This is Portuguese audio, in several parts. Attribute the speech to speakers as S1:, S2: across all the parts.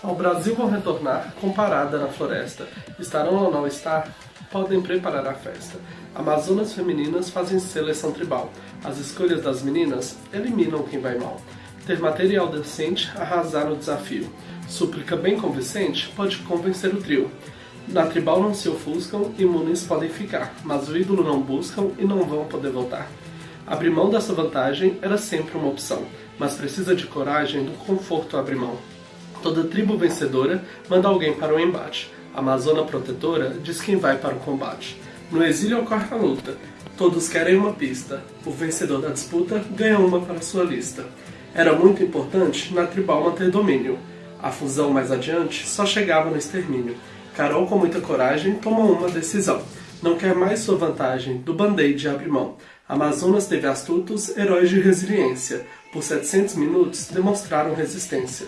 S1: Ao Brasil vão retornar, comparada na floresta. Estarão ou não estar? Podem preparar a festa. Amazonas femininas fazem seleção tribal. As escolhas das meninas eliminam quem vai mal. Ter material decente, arrasar no desafio. Súplica bem convincente, pode convencer o trio. Na tribal não se ofuscam, imunes podem ficar, mas o ídolo não buscam e não vão poder voltar. Abrir mão dessa vantagem era sempre uma opção, mas precisa de coragem do conforto abrir mão. Toda tribo vencedora manda alguém para o embate. A Amazona protetora diz quem vai para o combate. No exílio ocorre a luta. Todos querem uma pista. O vencedor da disputa ganha uma para sua lista. Era muito importante na tribal manter domínio. A fusão mais adiante só chegava no extermínio. Carol, com muita coragem, toma uma decisão. Não quer mais sua vantagem, do band-aid abre mão. Amazonas teve astutos, heróis de resiliência. Por 700 minutos, demonstraram resistência.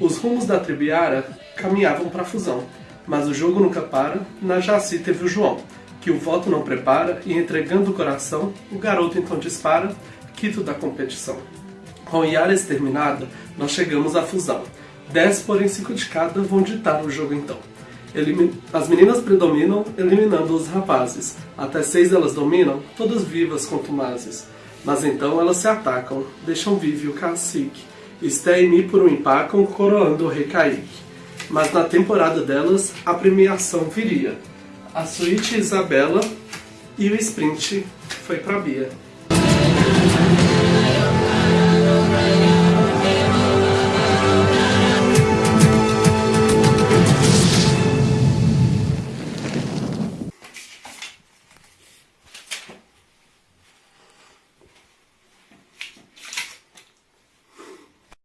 S1: Os rumos da Tribiara caminhavam para a fusão. Mas o jogo nunca para, na Jaci teve o João, que o voto não prepara e entregando o coração, o garoto então dispara, quito da competição. Com Yara exterminada, nós chegamos à fusão. 10 porém 5 de cada vão ditar o jogo então. As meninas predominam, eliminando os rapazes. Até seis elas dominam, todas vivas contumazes. Mas então elas se atacam, deixam vive o cacique. Sté Mi por um empacam, coroando o rei Kaique. Mas na temporada delas, a premiação viria. A suíte Isabela e o sprint foi pra Bia.